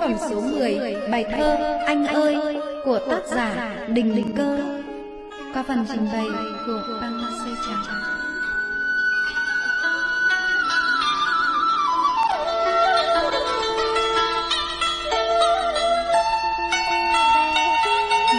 phẩm số 10 Bài thơ Anh ơi của tác giả Đình Đình Cơ Qua phần trình bày của Băng Sê Trắng.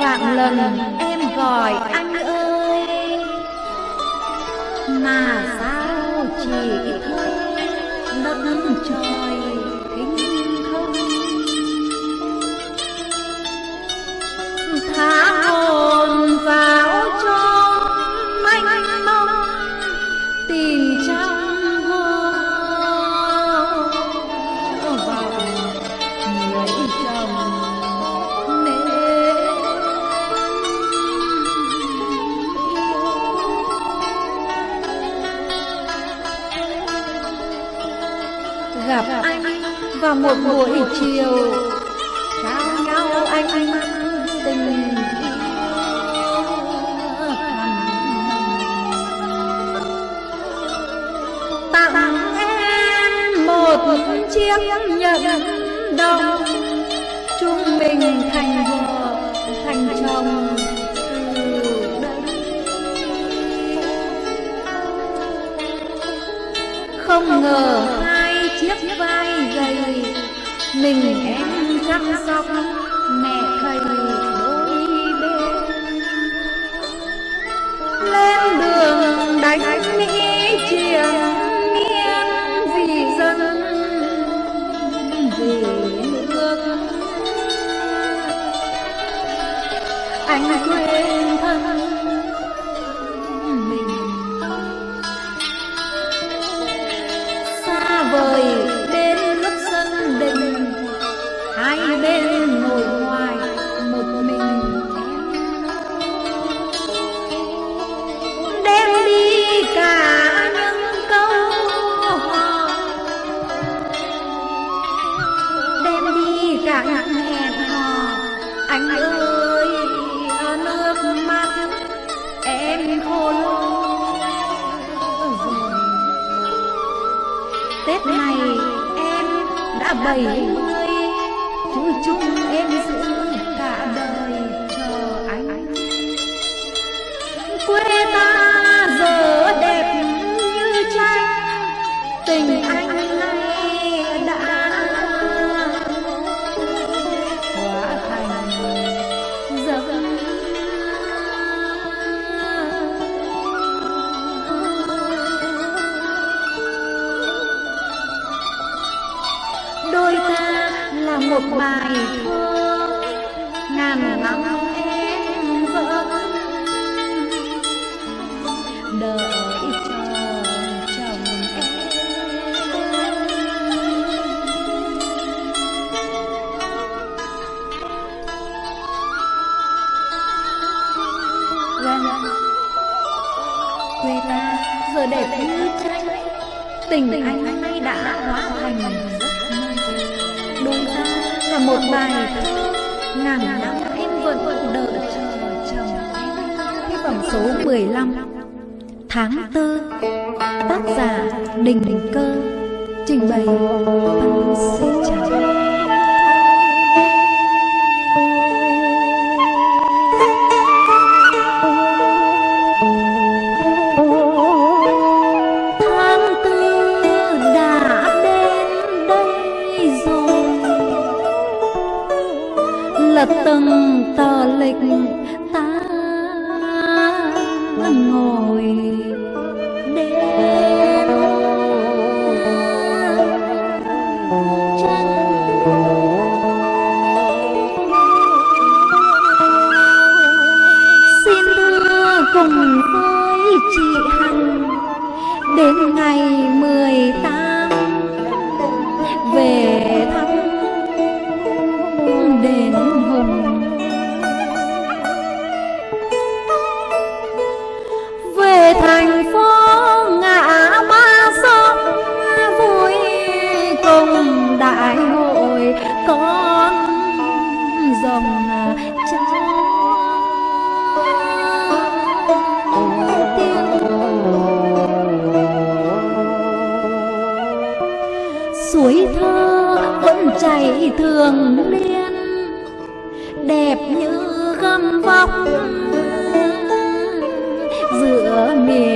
Vạn lần em gọi anh ơi, Mà sao chỉ thôi đất trời một buổi chiều. Trao nhau anh tình tặng em một chiếc nhẫn đồng. Chúng mình thành vợ, thành chồng không ngờ mình em chăm sóc mẹ thầy đôi bên. Lên đường đánh mỹ triền miên vì dân. Vì nước. Anh quên thân chẳng hẹn hò. Anh ơi nước mắt, em khô rồi Tết này em đã bảy tình anh nay đã hóa thành giấc mơ. Đôi ta là một bài thơ ngàn năm em vẫn đợi chờ chồng em. Cái phẩm số 15 tháng tư, tác giả đình đình cơ trình bày văn sinh con dòng cháu suối thơ vẫn chảy thường liên đẹp như gấm vóc. Giữa miền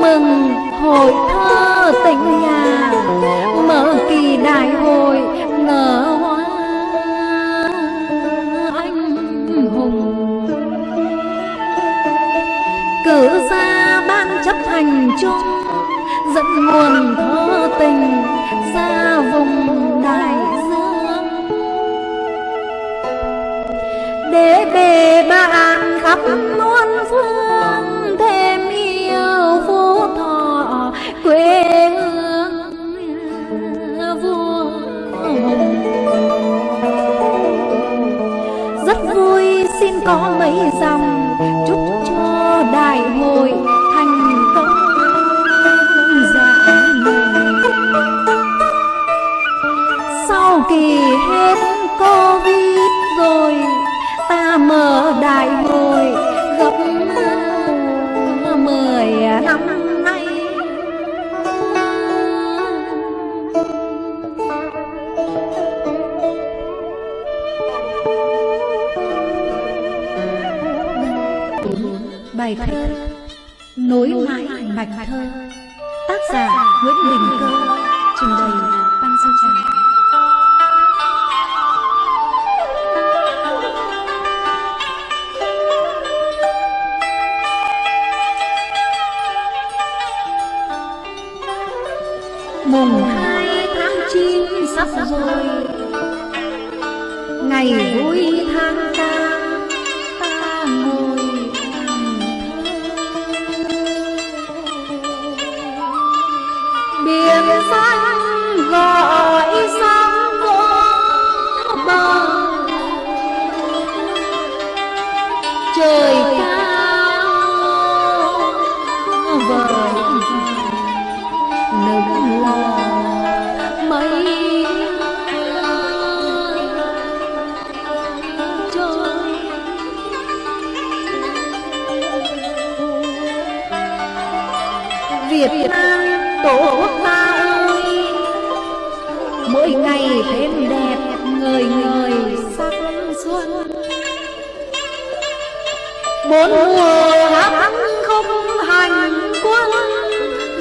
mừng hội thơ tỉnh nhà mở kỳ đại hội nở hoa anh hùng. Cử ra ban chấp hành chung, dẫn nguồn thơ tình ra vùng đại dương. Để bề bạn khắp muôn phương có mấy dòng chúc cho đại hội thành công. Dạ sau kỳ hết covid rồi, ta mở đại hội gặp mười bài thơ nối mãi mạch thơ tác giả nguyễn đình cơ trình bày. Mỗi ngày thêm đẹp người người sắc xuân. Bốn mùa hát không hành quân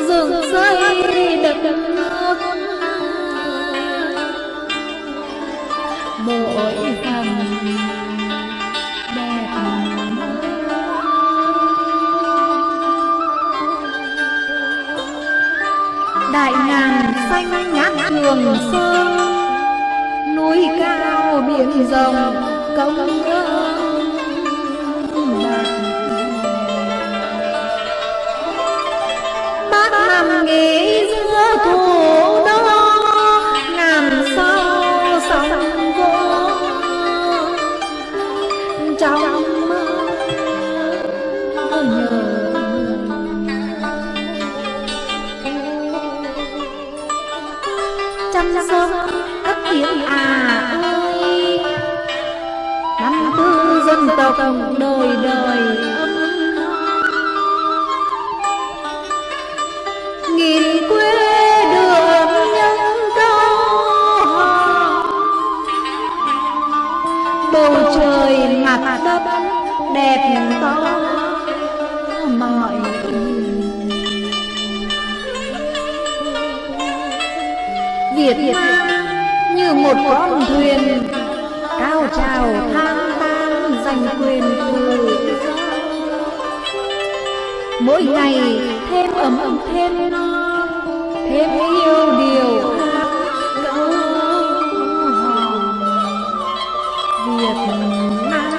rừng rơi đất nước. Mỗi phần đẹp đại ngàn xanh trường sơn núi cao biển rộng công ơn bác nằm nghỉ giữa thủ chăm sóc cất tiếng à ơi năm tư dân tộc đời đời. Nghìn quê đường nhân cao bầu trời mặt đất đẹp to. Việt Nam như một con thuyền cao trào thang tan giành quyền tự mỗi ngày thêm ấm ấm, thêm no, thêm yêu điều câu hòn Việt Nam.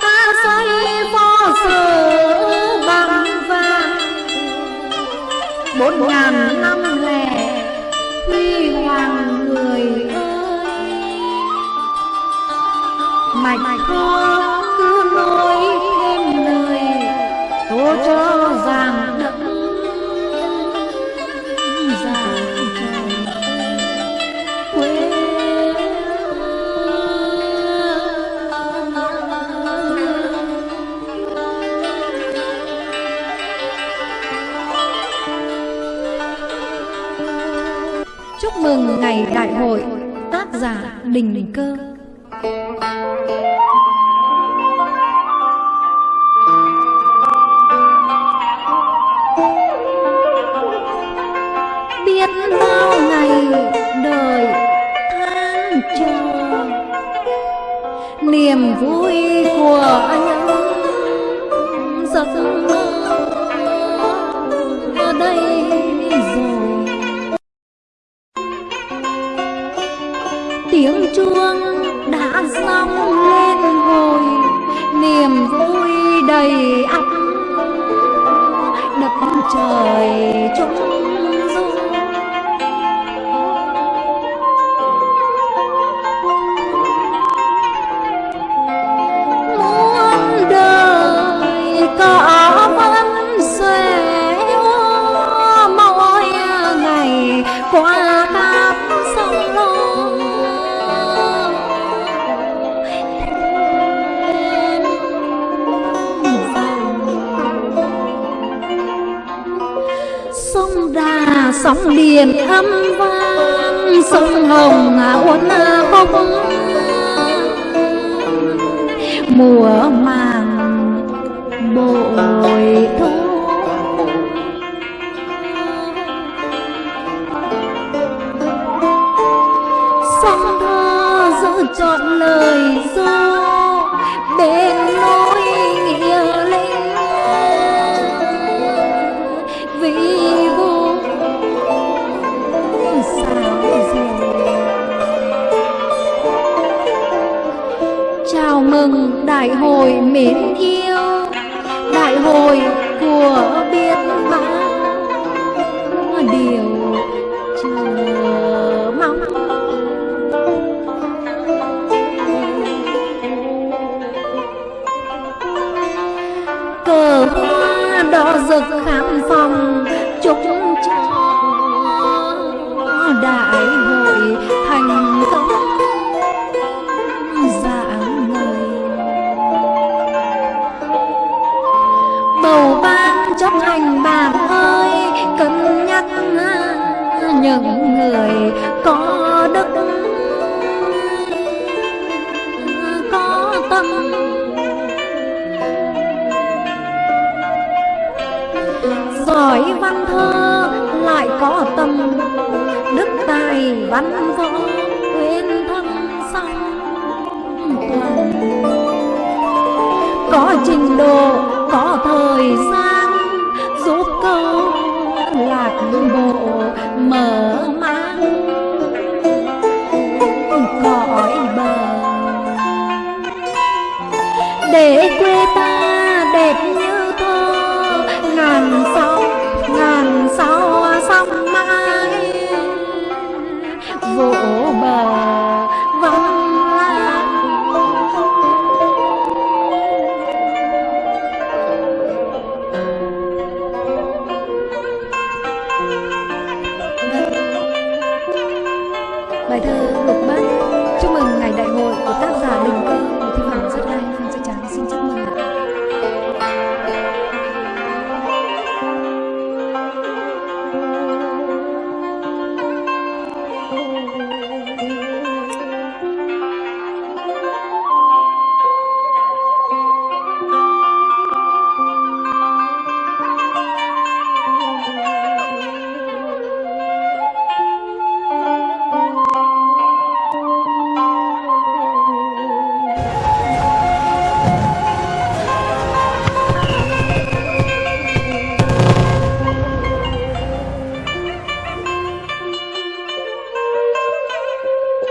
Ta xây phó sơ bốn ngàn năm lẻ, huy hoàng người ơi. Mạch thơ cứ nói thêm lời, Tố cho rằng mừng ngày đại hội, tác giả Đình Cơ Biết bao ngày đời than chờ Niềm vui của anh. Sóng điền âm vang sông hồng uốn khúc mùa màng chào mừng đại hội mến yêu đại hội của biết bao điều ban bạn ơi, cân nhắc những người có đức, có tâm. Giỏi văn thơ lại có tâm, đức tài văn võ quên thân song toàn. Có trình độ, có thời gian